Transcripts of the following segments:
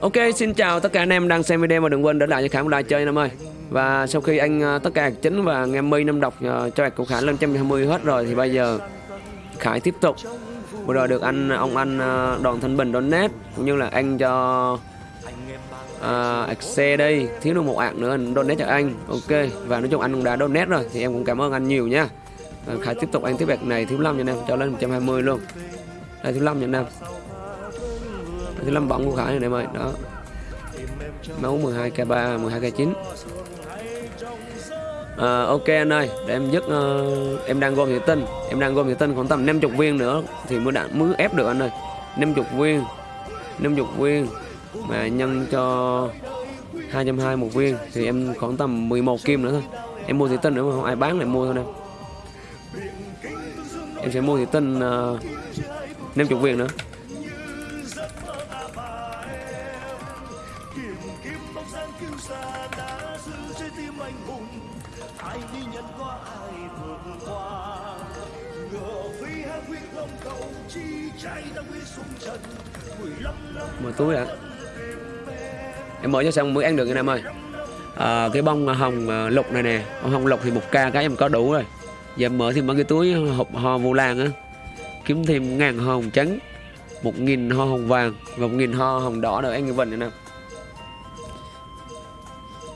Ok, xin chào tất cả anh em đang xem video và đừng quên để lại cho Khải một like chơi anh em ơi. Và sau khi anh ờ, tất cả chính và em mi năm đọc ờ, cho cho của Khải lên 120 hết rồi thì bây giờ Khải tiếp tục. Vừa rồi được anh ông anh ờ, Đoàn Thanh Bình donate cũng như là anh cho uh, Excel đây thiếu được một ạc nữa anh donate cho anh. Ok và nói chung anh cũng đã donate rồi thì em cũng cảm ơn anh nhiều nha. Ờ, Khải tiếp tục anh tiếp bạc này thiếu 5 cho anh em cho lên 120 luôn. Đây thiếu 5 cho anh em. Đây, Thiếu 5 bóng của Khải này em ơi. Đó. Máu 12k3, 12k9 à, Ok anh ơi, để em dứt uh, Em đang gom thủy tinh Em đang gom thủy tinh khoảng tầm 50 viên nữa Thì mới đã mới ép được anh ơi 50 viên 50 viên Mà nhân cho 220 một viên Thì em khoảng tầm 11 kim nữa thôi Em mua thủy tinh nữa mà không ai bán lại mua thôi em Em sẽ mua thủy tinh ờ, uh, 50 viên nữa mở túi đã em mở cho xong mới ăn được anh em ơi. À, cái bông à, hồng à, lục này nè. Bông hồng lục thì một ca cái em có đủ rồi. Giờ em mở thêm mấy cái túi hộp ho vô lan á. Kiếm thêm ngàn hoa hồng trắng một nghìn hoa hồng vàng và một nghìn hoa hồng đỏ nữa anh như vần nè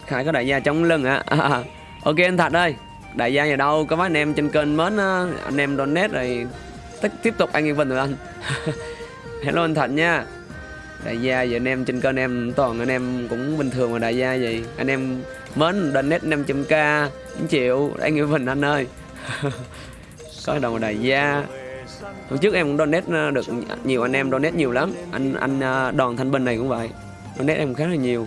Khải có đại gia chống lưng hả à, ok anh thật ơi đại gia nhà đâu? Có mấy anh em trên kênh mến anh em donate rồi tiếp tiếp tục anh như vần rồi anh. Hello anh thật nha đại gia giờ anh em trên kênh em toàn anh em cũng bình thường mà đại gia vậy. Anh em mến donate 500k 9 triệu anh nghĩa bình anh ơi. Có đồng đại gia. Hôm trước em cũng donate ờ, được nhiều, anh em donate nhiều lắm. Anh anh ờ, đoàn thanh bình này cũng vậy. Donate em khá là nhiều.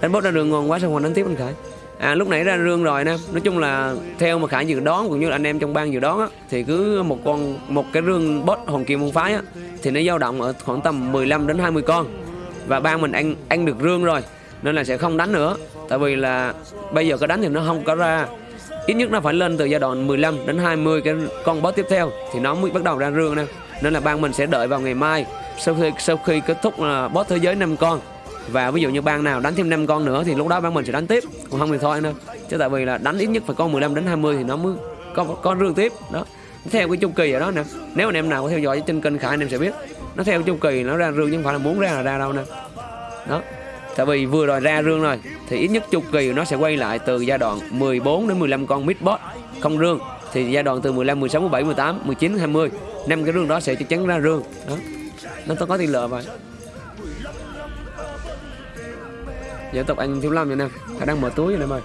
Đánh bốt ra đường ngon quá, sao còn đánh tiếp anh khải? À lúc nãy ra rương rồi nè. Nói chung là theo mà khải dự đoán cũng như là anh em trong ban dự đoán á, thì cứ một con, một cái rương bot hồng kim môn phái á, thì nó dao động ở khoảng tầm 15 đến 20 con. Và ban mình ăn ăn được rương rồi, nên là sẽ không đánh nữa. Tại vì là bây giờ có đánh thì nó không có ra. Ít nhất nó phải lên từ giai đoạn 15 đến 20 cái con boss tiếp theo, thì nó mới bắt đầu ra rương nè. Nên là ban mình sẽ đợi vào ngày mai, sau khi sau khi kết thúc là boss thế giới 5 con và ví dụ như bang nào đánh thêm 5 con nữa thì lúc đó bang mình sẽ đánh tiếp. Còn không thì thôi nữa chứ tại vì là đánh ít nhất phải con 15 đến 20 thì nó mới có có rương tiếp. Đó. Theo cái chu kỳ ở đó nè. Nếu anh em nào có theo dõi trên kênh khải anh em sẽ biết. Nó theo chu kỳ, nó ra rương chứ không phải là muốn ra là ra đâu nè. Đó. Tại vì vừa rồi ra rương rồi, thì ít nhất chu kỳ nó sẽ quay lại từ giai đoạn 14 đến 15 con mid boss không rương thì giai đoạn từ 15 16 17 18 19 20 năm cái rương đó sẽ chắc chắn ra rương đó. Nó có tỷ lệ vậy dân tập anh thiếu lâm vậy nè. Khả đang mở túi anh em ơi.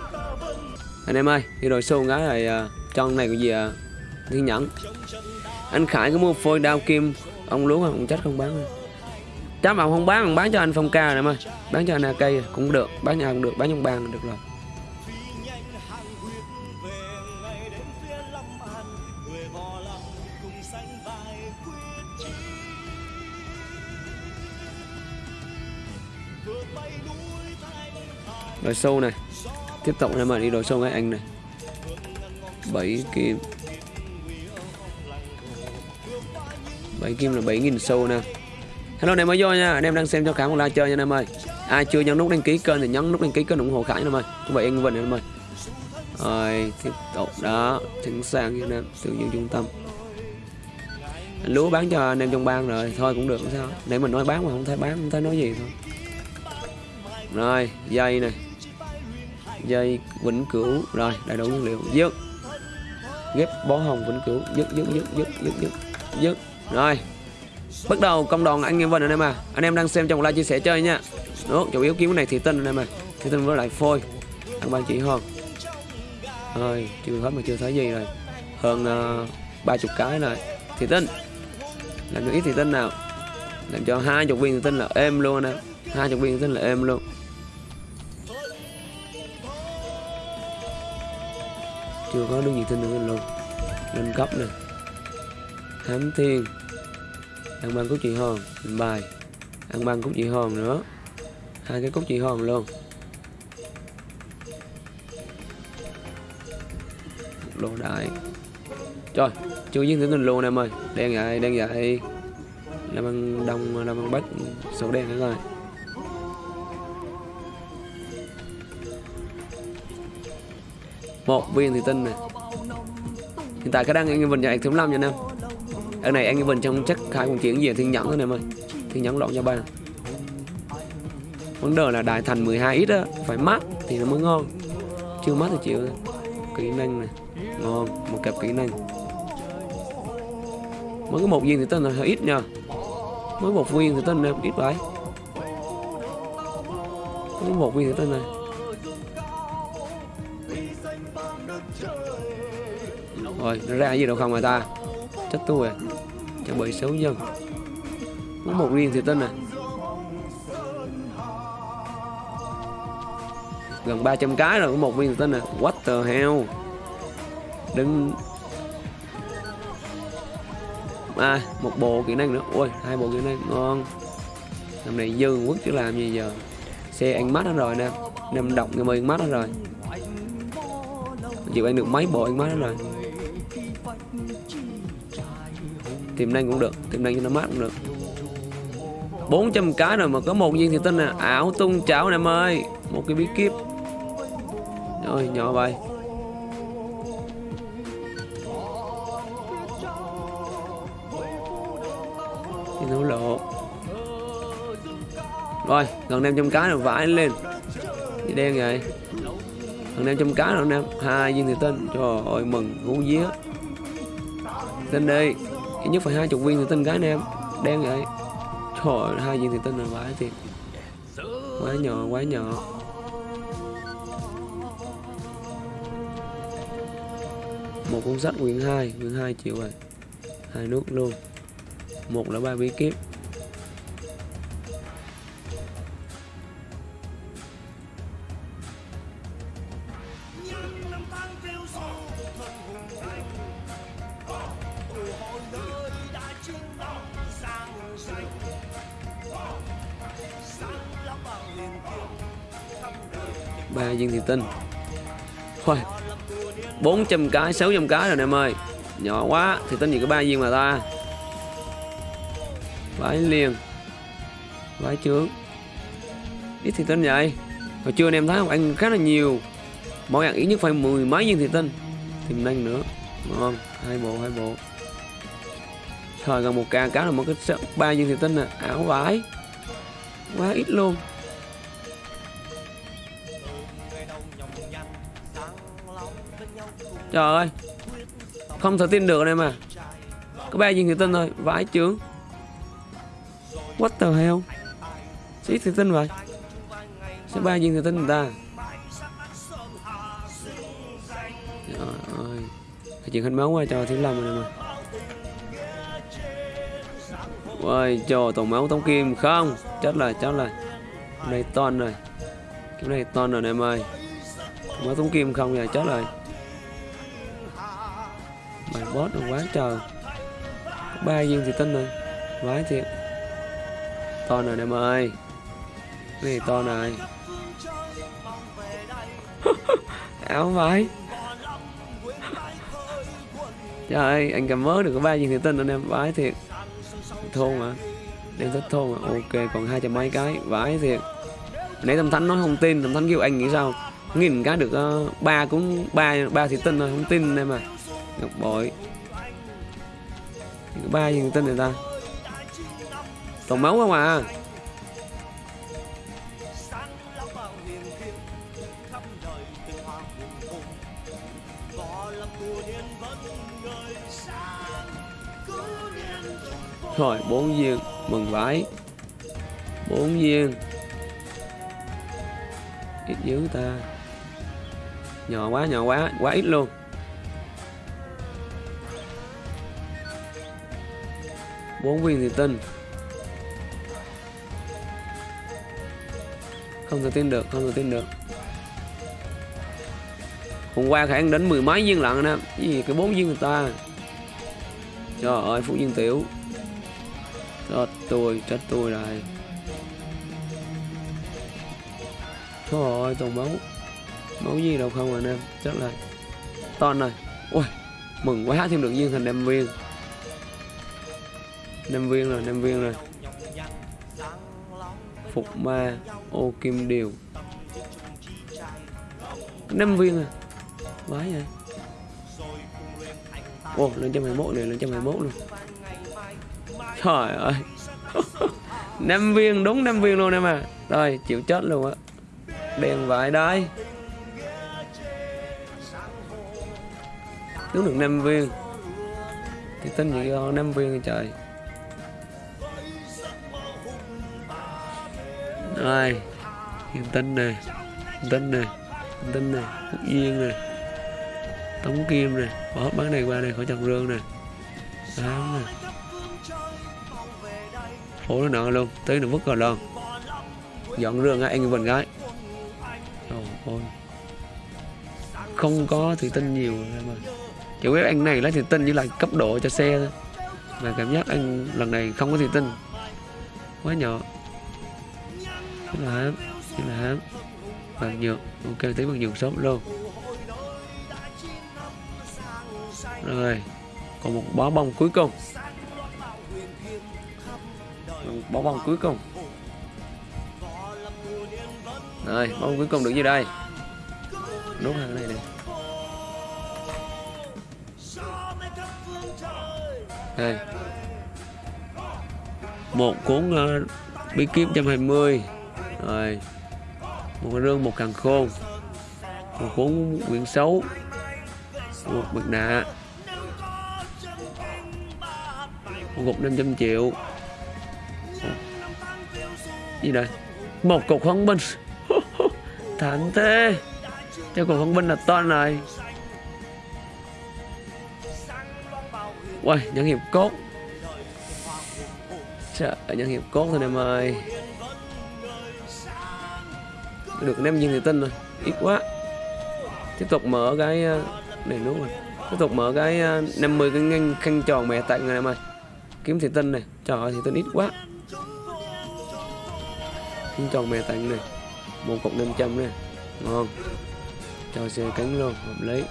Anh em ơi đi rồi à, xô cái này uh, trong này cái gì uh, thiên nhẫn. Anh khải có mua phôi đao kim ông lúa không? Chắc không bán chắc mà không bán bán cho anh phong ca này em ơi. Bán cho anh cây cũng được bán nhà cũng được bán trong bàn được rồi. Rồi sâu này. Tiếp tục em ơi đi đồ sâu ngay anh này. Bảy kim. Bảy kim là 7.000 sâu nè. Hello anh em mới vô nha, Anh em đang xem cho Khải một like chơi nha anh em ơi. Ai chưa nhấn nút đăng ký kênh thì nhấn nút đăng ký kênh ủng hộ Khải nha em ơi. Chúc vậy anh Vinh nha em ơi. Rồi, tiếp tục đó. Chính sàng nha anh em, Tự nhiên trung tâm. Lúa bán cho anh em trong bang rồi, Thôi cũng được, không sao. Để mình nói bán mà không thấy bán, không thấy nói gì thôi. Rồi, dây này Dây vĩnh cửu. Rồi đầy đủ nguyên liệu. Dứt. Ghép bó hồng vĩnh cửu. Dứt dứt dứt dứt dứt dứt dứt. Rồi. Bắt đầu công đoàn anh em vân anh em à. Anh em đang xem trong live chia sẻ chơi nha. Đó chủ yếu kiếm cái này thì tinh anh em à. Thì tinh với lại phôi. Ăn ba chỉ hơn rồi chưa hết mà chưa thấy gì rồi. Hơn uh, ba chục cái rồi. Thì tinh làm cho ít thì tinh nào. Làm cho hai chục viên thì tinh là êm luôn nè hai chục viên thì tinh là êm luôn. Chưa có được gì tinh nữa luôn. Lên cấp nè. Thám Thiên. Ăn băng cúc chị hòn. Bài Ăn băng cúc chị hòn nữa. Hai cái cúc chị hòn luôn. Lô đại. Trời, Chưa giết thử tình luôn em ơi Đen vậy Đen vậy. Làm ăn đông, Làm ăn bách. Sổ đen nữa rồi một viên thủy tinh này. Hiện tại cái đang anh Vinh cho anh thứ 5 nha anh em ở này anh Vinh trong chắc khai cũng chuyển về thiên nhẫn thôi em ơi. Thiên nhẫn loạn cho ba. Vấn đề là đại thành 12 ít á, phải mát thì nó mới ngon. Chưa mát thì chịu kỹ năng này. Ngon, một cặp kỹ năng. Mới có một viên thì tên là hơi ít nha. Mới một viên thì tên là ít vậy. Mới một viên thì tên này. Rồi, nó ra gì đâu không mà ta? Chết tôi à chẳng bởi xấu dân có một viên thì tên à gần 300 cái rồi, có một viên thì tên à what the hell? Đừng à một bộ kỹ năng nữa. Ôi, hai bộ kỹ năng, ngon. Năm này dư quốc chứ làm gì giờ. Xe anh mắt hết rồi nè. Năm đọc người mời mắt hết rồi chịu ăn được mấy bộ anh mắt đó rồi. Tiềm năng cũng được tiềm năng cho nó mát cũng được. 400 cái rồi mà có một viên thì tin là ảo tung chảo em ơi. Một cái bí kíp. Rồi, nhỏ vậy thì nó lộ rồi, gần 500 cái rồi, vãi lên. Gì đen vậy? Gần 500 cái cá thằng nam? Hai viên thủy tinh trời ơi mừng hú vía. Tên đi. Ít nhất phải hai chục viên thủy tinh cái nam. Đen vậy. Trời ơi, hai viên thủy tinh là vãi thiệt. Quá nhỏ quá nhỏ. Một cuốn sách quyển 2 quyển 2 triệu rồi. Hai nước luôn. Một là ba bí kíp. Viên thiền tinh Thôi 400 cái 600 cái rồi em ơi. Nhỏ quá, thì tinh gì có ba viên mà ta? Vãi liền. Vãi trướng ít thì tinh vậy. Hồi trưa anh em thấy không? Ăn khá là nhiều. Mỗi ăn ít nhất phải mười mấy viên thì tinh tìm năng nữa. Ngon hai bộ hai bộ. Thời gần một ca cá là một cái ba viên thì tinh nè. Ảo vãi. Quá ít luôn. Trời ơi. Không thể tin được đây mà. Có ba viên thủy tinh thôi. Vãi chướng. What the hell? Xí thủy tinh vậy? Sẽ ba viên thủy tinh người ta? Trời ơi. Chuyện hình máu qua cho thiếu lâm rồi mà. Ôi trời tổng máu tống kim. Không. Chết rồi chết rồi. Đây toàn rồi. Cái này toàn rồi, em ơi. Máu tống kim không rồi chết rồi boss được quá trời. Ba viên thì tinh rồi vãi thiệt. To này em ơi. Cái này to này áo vãi trời ơi anh cầm mớ được có ba viên thì tinh anh em. Vãi thiệt. Thôn mà đem thích thôn mà ok còn hai trăm mấy cái. Vãi thiệt. Nãy tâm thánh nói không tin. Tâm thánh kêu anh nghĩ sao? Nghìn cái được uh, ba cũng ba ba thì tinh rồi không tin em à ngọc bội. Có ba gì tên người ta toàn máu không à? Rồi, bốn viên, mừng vãi. Bốn viên. Ít dữ ta. Nhỏ quá nhỏ quá quá ít luôn. Bốn viên thì tinh không thể tin được, không thể tin được. Hôm qua khả năng đến mười mấy viên lận nè. Gì, cái bốn viên người ta? Trời ơi, phú viên tiểu. Chết tôi chết tôi rồi. Trời ơi, toàn máu. Máu gì đâu không à anh em. Chết rồi to rồi ui, mừng quá, thêm được viên, thành đem viên năm viên rồi năm viên rồi. Phục ma ô kim điều. Năm viên à? Vãi vậy? Ô lên trăm 121 này, lên trăm 121 luôn Trời ơi. Năm viên, đúng năm viên luôn em à. Rồi, chịu chết luôn á. Đèn vải đây đúng được năm viên. Thì tin gì do năm viên trời? Rồi Hiện tinh nè Hiện tinh nè Hiện tinh nè, Phúc Duyên nè, Tống Kim nè, Bỏ hết bán này qua này khỏi chồng rương nè. Đám nè. Phố nó nợ luôn, Tới nó vứt rồi luôn. Dọn rương á anh mình gái. Trời ơi. Không có thủy tinh nhiều em ơi Chỉ biết anh này lấy thủy tinh như là cấp độ cho xe thôi. Mà cảm giác anh lần này không có thủy tinh. Quá nhỏ là hám chính là hám Bằng nhược Ok tí bằng nhược sớm luôn. Rồi Còn một bó bông cuối cùng. Một bó bông cuối cùng. Rồi bông cuối cùng được như đây. Nốt hàng này này Đây. Một cuốn uh, bí kíp 120 rồi Một cái rương, một càng khôn Một cuốn quyển xấu Một mặt nạ Một cục 500 triệu. Gì đây? Một cục phong binh Thảm thế. Cho cục phong binh là to này. Uầy, nhân hiệp cốt. Trời nhân hiệp cốt thôi em ơi. Được nem viên thấy tinh rồi. Ít quá. Tiếp tục mở cái ờ, Này đúng rồi. Tiếp tục mở cái ờ, 50 cái ngăn, khăn tròn mẹ tặng này em ơi. Kiếm thì tinh này Trời ơi thì tinh ít quá. Khăn tròn mẹ tặng này, Một cục 500 này. Ngon. Cho xe cánh luôn, Hợp lý.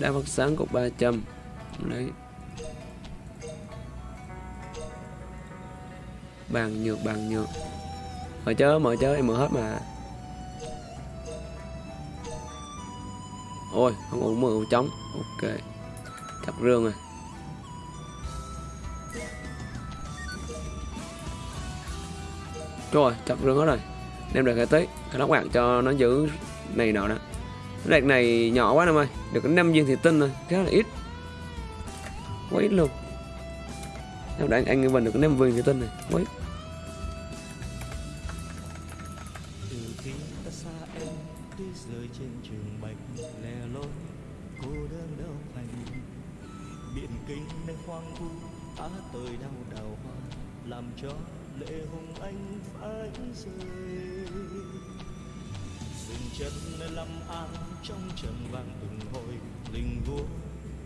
Đá phát sáng cục 300 lấy bàn nhược bàn nhược. Mở chớ mở chớ, em mở hết mà. Ôi, không ổn mở trống. Ok. Chặt rương rồi rồi chặt rương hết rồi. Đem được cái tới cái lóc bạc cho nó giữ này nọ đó. Cái này nhỏ quá em ơi. Được năm viên thì tinh thôi Khá là ít. Quá ít luôn. Em đã anh, em mình được năm viên thì tinh này Quá ít. Biển tới đau đào hoa làm cho lệ hùng anh phải rơi. An trong trầm vang từng hồi linh vua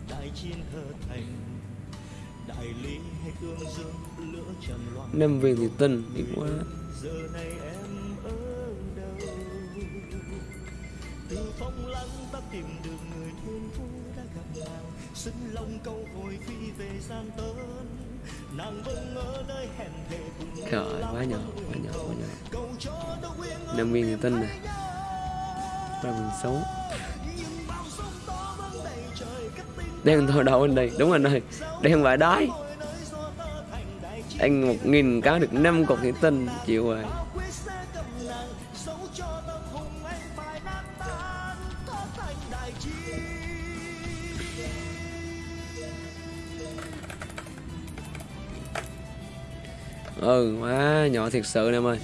đại chiến thơ thành. Đại lý hay tương dương lửa trần loạn. Năm viên thì tinh ít quá giờ này em ở đâu? Từ phong lăng ta tìm được người thiên phú đã gặp nàng. Xin lòng câu hồi phi về gian tớn nàng vẫn ở nơi hẹn thề cùng trời quá nhỏ quá nhỏ quá nhỏ. Năm viên thì tinh này ra mình xấu đen thôi đâu anh đây, đúng anh ơi. Đen và đói. Anh một nghìn cá được năm cục thủy tinh, chịu rồi. Ừ quá nhỏ thiệt sự nè em ơi.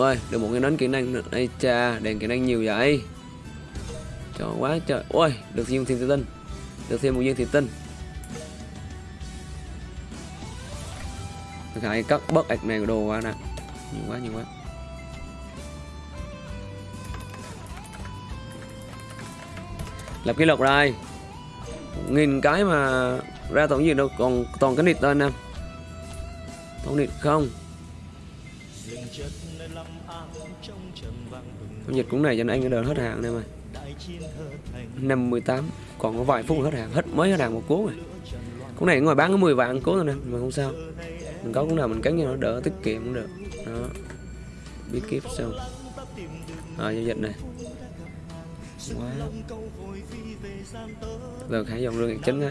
Ơi được một cái nến kỹ năng nữa. Đây cha, đèn kỹ năng nhiều vậy? Cho quá trời. Ôi, được thêm thiên tinh được thêm một viên thiên tinh hãy cắt bớt ạc này đồ quá nè. Nhiều quá nhiều quá. Lập kỷ lục rồi. Nghìn cái mà ra tổng gì đâu, còn toàn cái nịt thôi anh em tổng nịt không? Giao dịch cũng này cho anh đã đợi hết hàng em ơi 58 còn có vài phút hết hàng hết mới hết hàng một cuốn rồi. Cuốn này ngoài bán có 10 vạn cuốn rồi nè mà không sao. Mình có cuốn nào mình cắn cho nó đỡ tiết kiệm cũng được. Đó. Bí kíp xong. À, giao dịch này. Quá. giờ khải dòng lương chính á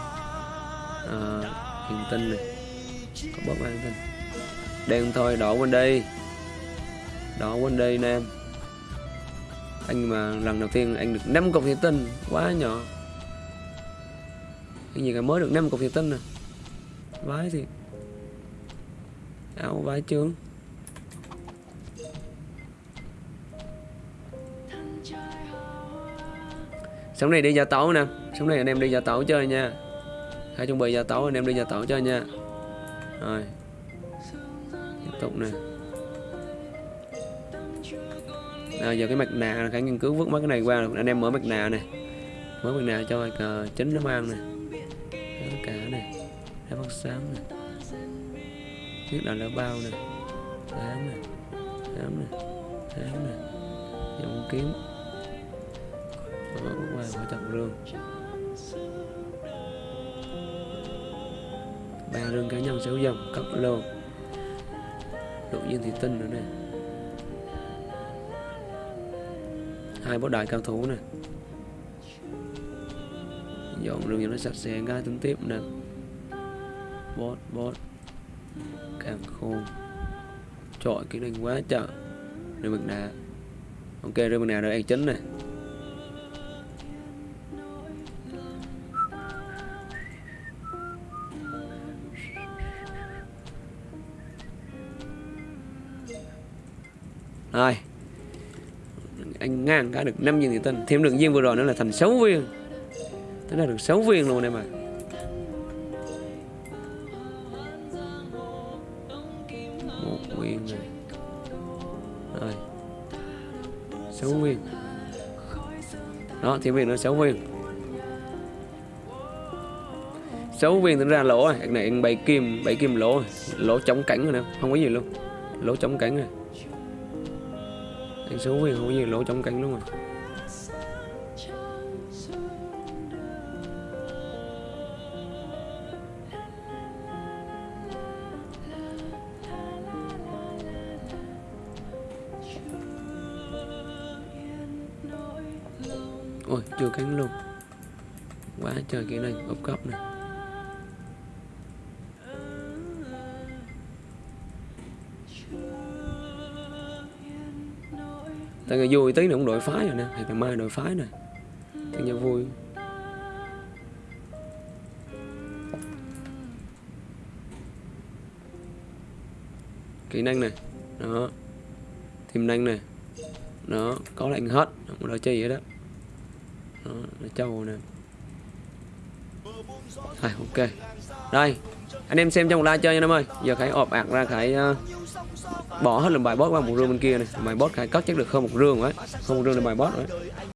à, Hiền tinh này. Có bóp hiền tinh. Đen thôi đỏ quên đi. Đỏ quên đi nè em Anh mà lần đầu tiên anh được 5 cục hiền tinh Quá nhỏ. Cái gì cả mới được 5 cục hiền tinh nè Vái thì Áo vái trướng. Sống này đi giả tấu nè. Sống này anh em đi giả tấu chơi nha. Khai chuẩn bị gia tấu anh em đi gia tấu cho nha. Rồi. Tiếp tục nè. Nào, giờ cái mặt nạ Khải nghiên cứu vứt mất cái này qua Anh em mở mặt nạ này Mở mặt nạ cho cờ chính nó mang nè. Tất cả này Đá phát sáng nè. Biết là lá bao nè. Đám nè. Đám nè. Đám nè. Dòng kiếm. Mở qua khỏi chặt rương ba rừng cá nhân sáu dòng cấp lô. Độ nhiên thì tinh nữa nè. Hai bộ đại cao thủ nè. Dọn rừng cho nó sạch sẽ cái tính tiếp nè. Bot bot càng khôn. Trội cái đình quá chợ rừng mực nạ ok, rừng mực nạ rồi ăn chính này Rồi. Anh ngang cả được 5 viên thủy tinh Thêm được viên vừa rồi nữa là thành 6 viên. Thế là được 6 viên luôn em ạ. Một viên này. Rồi. 6 viên. Đó, thêm viên nữa 6 viên. 6 viên tính ra lỗ rồi. Cái này anh bày kim bày kim lỗ. Lỗ chống cảnh rồi nè, Không có gì luôn. Lỗ chống cảnh rồi. Thằng số viên không có gì lỗ trong cánh luôn rồi ôi, chưa cắn luôn quá trời kia này ốp cấp này Thank you tại người vui tí nữa cũng đổi phái rồi nè thì ngày mai đổi phái nè. Thì nhà vui. Kỹ năng này đó. Thêm năng này đó. Có lệnh hết không có đợi chi vậy đó. Đó là châu nè. Rồi ok. Đây anh em xem trong một chơi nha em ơi. Giờ khải ọp ạc ra khải uh, ờ, bỏ hết lần bài boss qua một rương bên kia này. Bài boss khai cất chắc được hơn một rương ấy không một rương là bài boss rồi.